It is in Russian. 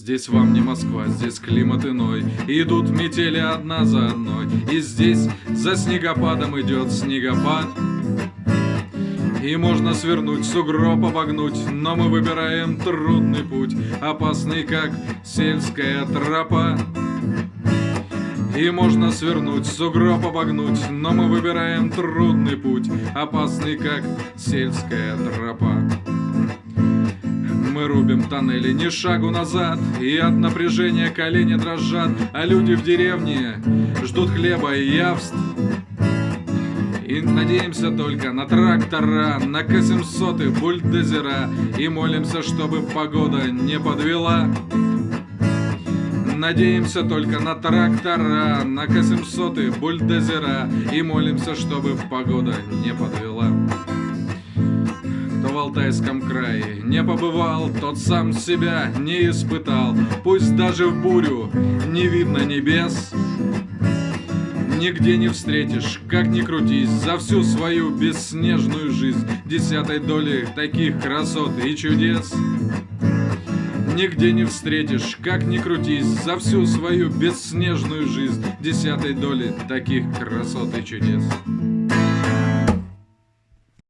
Здесь вам не Москва, здесь климат иной. Идут метели одна за одной. И здесь за снегопадом идет снегопад. И можно свернуть, сугроб обогнуть Но мы выбираем трудный путь Опасный, как сельская тропа. И можно свернуть, сугроб обогнуть Но мы выбираем трудный путь Опасный, как сельская тропа мы рубим тоннели, ни шагу назад И от напряжения колени дрожат А люди в деревне ждут хлеба и явств. И надеемся только на трактора, на К-700 и бульдозера И молимся, чтобы погода не подвела. Надеемся только на трактора, на К-700 и бульдозера И молимся, чтобы погода не подвела Алтайском крае не побывал, тот сам себя не испытал. Пусть даже в бурю не видно небес, Нигде не встретишь, как ни крутись, за всю свою бесснежную жизнь Десятой доли таких красот и чудес. Нигде не встретишь, как ни крутись, за всю свою бесснежную жизнь Десятой доли таких красот и чудес.